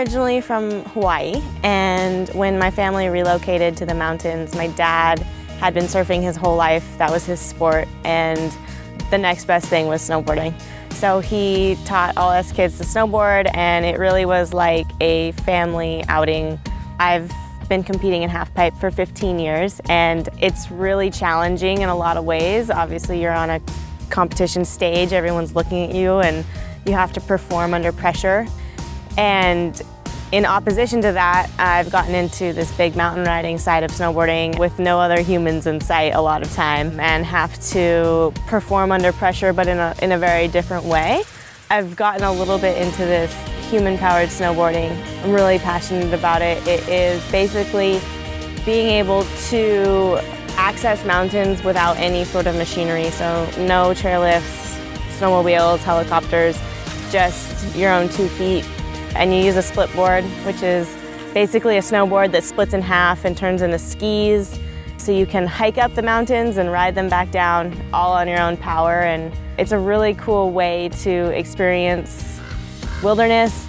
originally from Hawaii, and when my family relocated to the mountains, my dad had been surfing his whole life. That was his sport, and the next best thing was snowboarding. So he taught all us kids to snowboard, and it really was like a family outing. I've been competing in halfpipe for 15 years, and it's really challenging in a lot of ways. Obviously, you're on a competition stage, everyone's looking at you, and you have to perform under pressure. And in opposition to that, I've gotten into this big mountain riding side of snowboarding with no other humans in sight a lot of time and have to perform under pressure but in a, in a very different way. I've gotten a little bit into this human-powered snowboarding. I'm really passionate about it. It is basically being able to access mountains without any sort of machinery, so no chairlifts, snowmobiles, helicopters, just your own two feet and you use a split board, which is basically a snowboard that splits in half and turns into skis. So you can hike up the mountains and ride them back down all on your own power. And it's a really cool way to experience wilderness.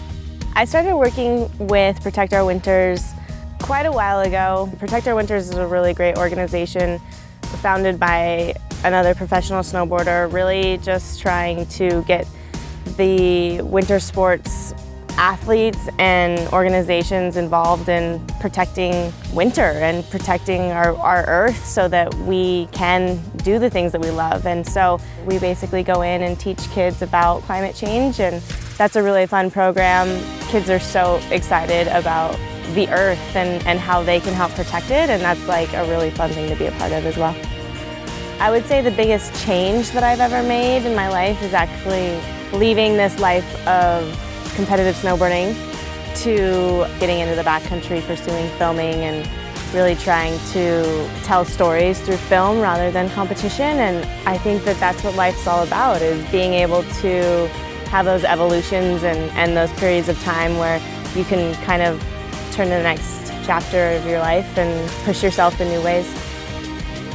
I started working with Protect Our Winters quite a while ago. Protect Our Winters is a really great organization founded by another professional snowboarder, really just trying to get the winter sports athletes and organizations involved in protecting winter and protecting our, our earth so that we can do the things that we love. And so we basically go in and teach kids about climate change and that's a really fun program. Kids are so excited about the earth and, and how they can help protect it and that's like a really fun thing to be a part of as well. I would say the biggest change that I've ever made in my life is actually leaving this life of competitive snowboarding to getting into the backcountry, pursuing filming and really trying to tell stories through film rather than competition. And I think that that's what life's all about, is being able to have those evolutions and, and those periods of time where you can kind of turn to the next chapter of your life and push yourself in new ways.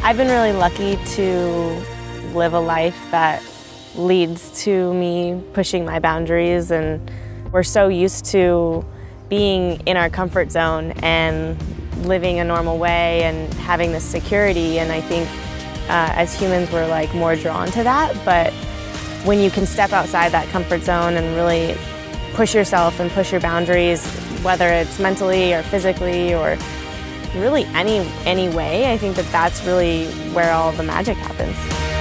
I've been really lucky to live a life that leads to me pushing my boundaries and we're so used to being in our comfort zone and living a normal way and having this security and I think uh, as humans we're like more drawn to that but when you can step outside that comfort zone and really push yourself and push your boundaries whether it's mentally or physically or really any any way I think that that's really where all the magic happens.